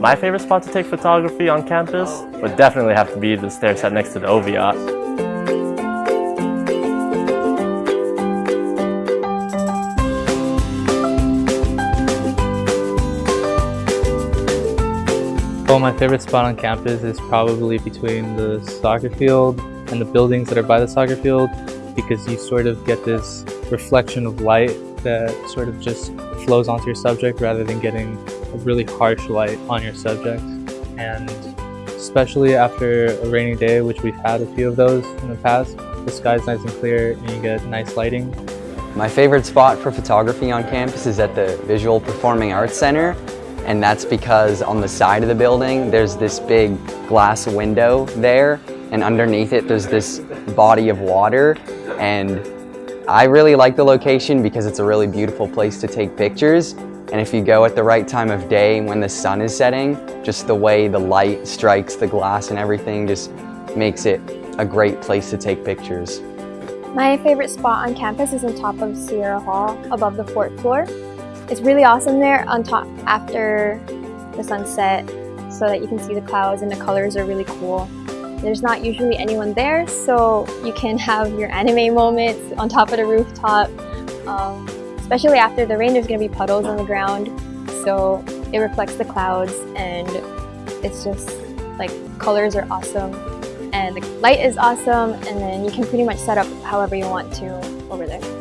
My favorite spot to take photography on campus would definitely have to be the stair set next to the Oviatt. Well, my favorite spot on campus is probably between the soccer field and the buildings that are by the soccer field because you sort of get this reflection of light that sort of just flows onto your subject rather than getting a really harsh light on your subject. And especially after a rainy day, which we've had a few of those in the past, the sky's nice and clear and you get nice lighting. My favorite spot for photography on campus is at the Visual Performing Arts Center and that's because on the side of the building there's this big glass window there and underneath it there's this body of water and I really like the location because it's a really beautiful place to take pictures and if you go at the right time of day when the sun is setting just the way the light strikes the glass and everything just makes it a great place to take pictures. My favorite spot on campus is on top of Sierra Hall above the fourth floor. It's really awesome there on top after the sunset so that you can see the clouds and the colors are really cool. There's not usually anyone there, so you can have your anime moments on top of the rooftop. Um, especially after the rain, there's going to be puddles on the ground, so it reflects the clouds and it's just like colors are awesome and the light is awesome and then you can pretty much set up however you want to over there.